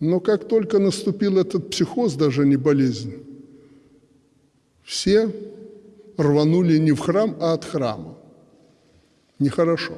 Но как только наступил этот психоз, даже не болезнь, все рванули не в храм, а от храма. Нехорошо.